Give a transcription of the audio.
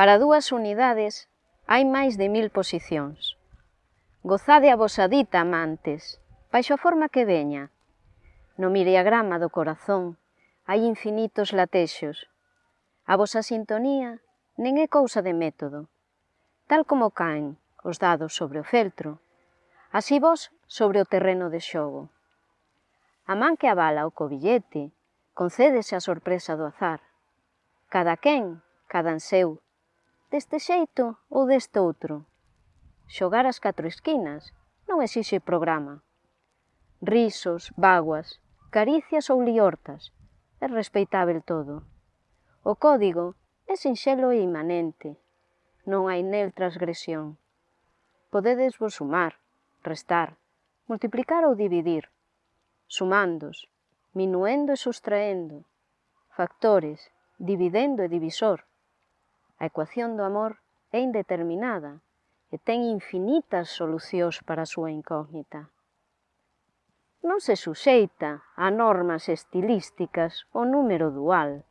Para dúas unidades hai máis de mil posicións. Gozade a vosa dita, amantes, baixo a forma que veña. No miriagrama do corazón hai infinitos latexos. A vosa sintonía nen é cousa de método. Tal como caen os dados sobre o feltro, así vos sobre o terreno de xogo. A man que avala o cobillete concédese a sorpresa do azar. Cada quen, cada en seu, deste xeito ou deste outro. Xogar as catro esquinas non exixe programa. Risos, vaguas, caricias ou liortas, é respeitável todo. O código é sinxelo e imanente, non hai nel transgresión. Podedes vos sumar, restar, multiplicar ou dividir, sumandos, minuendo e sustraendo, factores, dividendo e divisor, A ecuación do amor é indeterminada e ten infinitas solucións para a súa incógnita. Non se suxeita a normas estilísticas o número dual,